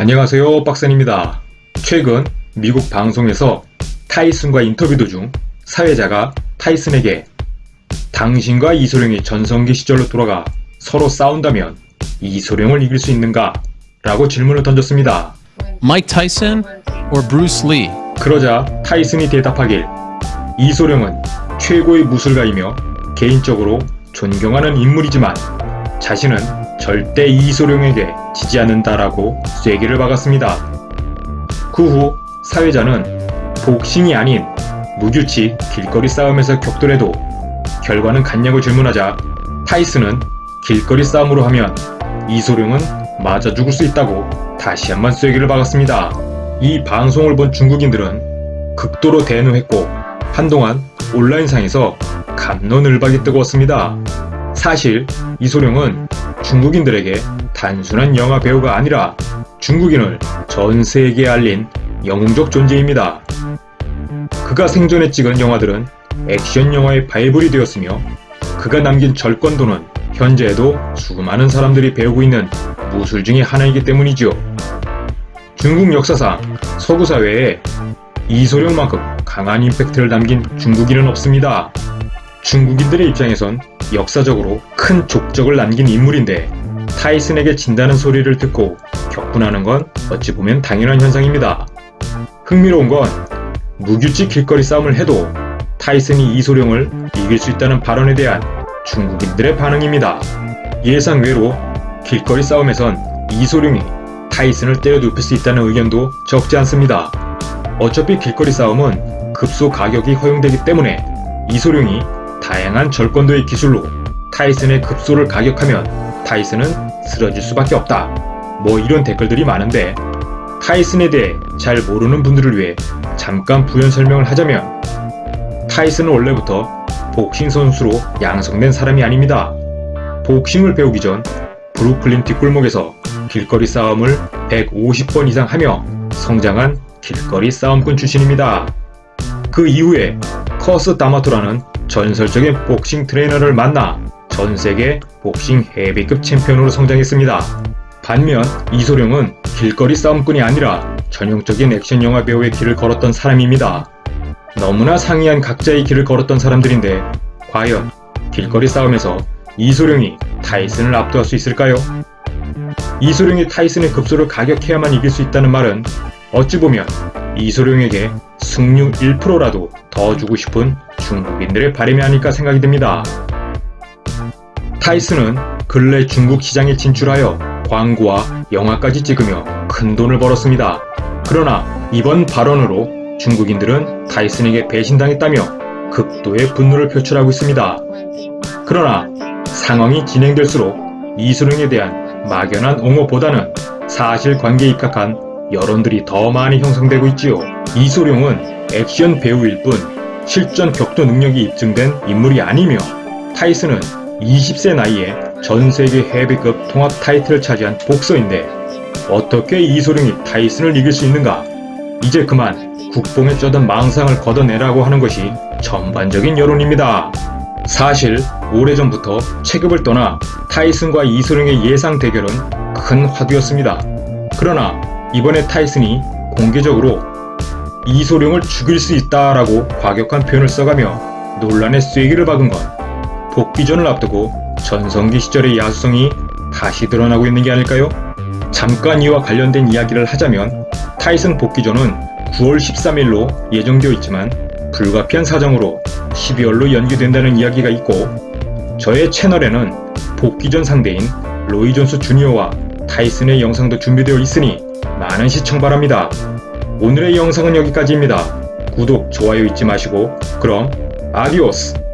안녕하세요 박사입니다. 최근 미국 방송에서 타이슨과 인터뷰 도중 사회자가 타이슨에게 당신과 이소룡이 전성기 시절로 돌아가 서로 싸운다면 이소룡을 이길 수 있는가? 라고 질문을 던졌습니다. Mike Tyson or Bruce Lee? 그러자 타이슨이 대답하길 이소룡은 최고의 무술가이며 개인적으로 존경하는 인물이지만 자신은 절대 이소룡에게 지지 않는다라고 쐐기를 박았습니다. 그 후 사회자는 복싱이 아닌 무규칙 길거리 싸움에서 격돌해도 결과는 같냐고 질문하자 타이슨은 길거리 싸움으로 하면 이소룡은 맞아 죽을 수 있다고 다시 한번 쐐기를 박았습니다. 이 방송을 본 중국인들은 극도로 대노했고 한동안 온라인상에서 감론을박이 뜨거웠습니다. 사실 이소룡은 중국인들에게 단순한 영화 배우가 아니라 중국인을 전 세계에 알린 영웅적 존재입니다. 그가 생전에 찍은 영화들은 액션 영화의 바이블이 되었으며 그가 남긴 절권도는 현재에도 수많은 사람들이 배우고 있는 무술 중의 하나이기 때문이지요. 중국 역사상 서구 사회에 이소룡만큼 강한 임팩트를 남긴 중국인은 없습니다. 중국인들의 입장에선 역사적으로 큰 족적을 남긴 인물인데 타이슨에게 진다는 소리를 듣고 격분하는 건 어찌 보면 당연한 현상입니다. 흥미로운 건 무규칙 길거리 싸움을 해도 타이슨이 이소룡을 이길 수 있다는 발언에 대한 중국인들의 반응입니다. 예상 외로 길거리 싸움에선 이소룡이 타이슨을 때려 눕힐 수 있다는 의견도 적지 않습니다. 어차피 길거리 싸움은 급소 가격이 허용되기 때문에 이소룡이 다양한 절권도의 기술로 타이슨의 급소를 가격하면 타이슨은 쓰러질 수밖에 없다. 뭐 이런 댓글들이 많은데 타이슨에 대해 잘 모르는 분들을 위해 잠깐 부연 설명을 하자면 타이슨은 원래부터 복싱 선수로 양성된 사람이 아닙니다. 복싱을 배우기 전 브루클린 뒷골목에서 길거리 싸움을 150번 이상 하며 성장한 길거리 싸움꾼 출신입니다. 그 이후에 커스 다마토라는 전설적인 복싱 트레이너를 만나 전 세계 복싱 헤비급 챔피언으로 성장했습니다. 반면 이소룡은 길거리 싸움꾼이 아니라 전형적인 액션 영화 배우의 길을 걸었던 사람입니다. 너무나 상이한 각자의 길을 걸었던 사람들인데 과연 길거리 싸움에서 이소룡이 타이슨을 압도할 수 있을까요? 이소룡이 타이슨의 급소를 가격해야만 이길 수 있다는 말은 어찌 보면 이소룡에게 승률 1%라도 더 주고 싶은 중국인들의 바람이 아닐까 생각이 듭니다. 타이슨은 근래 중국 시장에 진출하여 광고와 영화까지 찍으며 큰 돈을 벌었습니다. 그러나 이번 발언으로 중국인들은 타이슨에게 배신당했다며 극도의 분노를 표출하고 있습니다. 그러나 상황이 진행될수록 이소룡에 대한 막연한 옹호보다는 사실관계에 입각한 여론들이 더 많이 형성되고 있지요. 이소룡은 액션 배우일 뿐 실전 격도 능력이 입증된 인물이 아니며 타이슨은 20세 나이에 전세계 헤비급 통합 타이틀을 차지한 복서인데 어떻게 이소룡이 타이슨을 이길 수 있는가? 이제 그만 국뽕에 쩌든 망상을 걷어내라고 하는 것이 전반적인 여론입니다. 사실 오래전부터 체급을 떠나 타이슨과 이소룡의 예상 대결은 큰 화두였습니다. 그러나 이번에 타이슨이 공개적으로 이소룡을 죽일 수 있다라고 과격한 표현을 써가며 논란의 쐐기를 박은 건 복귀전을 앞두고 전성기 시절의 야수성이 다시 드러나고 있는 게 아닐까요? 잠깐 이와 관련된 이야기를 하자면 타이슨 복귀전은 9월 13일로 예정되어 있지만 불가피한 사정으로 12월로 연기된다는 이야기가 있고 저의 채널에는 복귀전 상대인 로이 존스 주니어와 타이슨의 영상도 준비되어 있으니 많은 시청 바랍니다. 오늘의 영상은 여기까지입니다. 구독, 좋아요 잊지 마시고 그럼 아디오스!